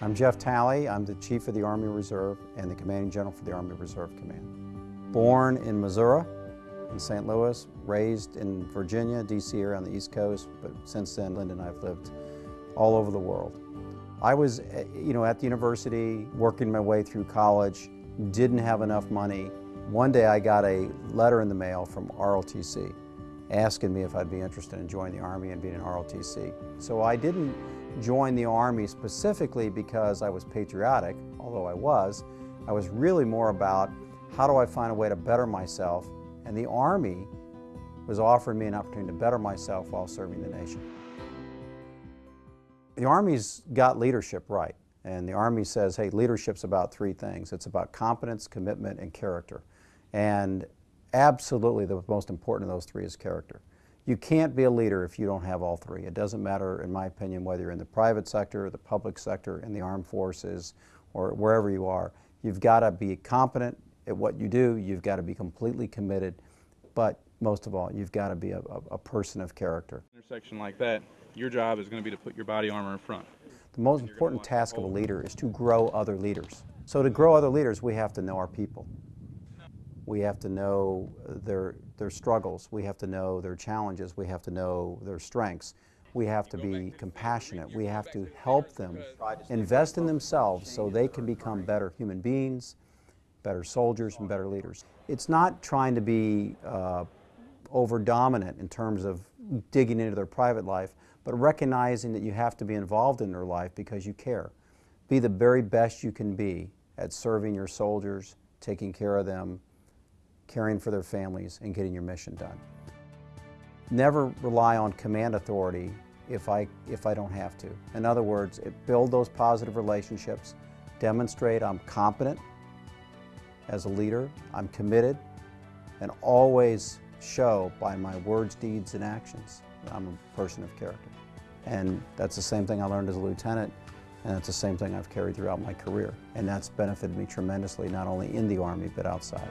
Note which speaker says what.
Speaker 1: I'm Jeff Talley. I'm the Chief of the Army Reserve and the Commanding General for the Army Reserve Command. Born in Missouri, in St. Louis, raised in Virginia, D.C. area on the East Coast, but since then, Linda and I have lived all over the world. I was, eh, you know, at the university, working my way through college, didn't have enough money. One day I got a letter in the mail from ROTC asking me if I'd be interested in joining the Army and being an ROTC. So I didn't join the Army specifically because I was patriotic, although I was. I was really more about how do I find a way to better myself, and the Army was offering me an opportunity to better myself while serving the nation. The Army's got leadership right, and the Army says, hey, leadership's about three things. It's about competence, commitment, and character. And absolutely the most important of those three is character. You can't be a leader if you don't have all three. It doesn't matter, in my opinion, whether you're in the private sector, the public sector, in the armed forces, or wherever you are. You've got to be competent at what you do. You've got to be completely committed. But most of all, you've got to be a, a, a person of character.
Speaker 2: Intersection like that, your job is going to be to put your body armor in front.
Speaker 1: The most important task of a leader is to grow other leaders. So to grow other leaders, we have to know our people. We have to know their, their struggles. We have to know their challenges. We have to know their strengths. We have to be compassionate. We have to help them invest in themselves so they can become better human beings, better soldiers, and better leaders. It's not trying to be uh, over dominant in terms of digging into their private life, but recognizing that you have to be involved in their life because you care. Be the very best you can be at serving your soldiers, taking care of them, caring for their families, and getting your mission done. Never rely on command authority if I, if I don't have to. In other words, it, build those positive relationships, demonstrate I'm competent as a leader, I'm committed, and always show by my words, deeds, and actions that I'm a person of character. And that's the same thing I learned as a lieutenant, and that's the same thing I've carried throughout my career. And that's benefited me tremendously, not only in the Army, but outside.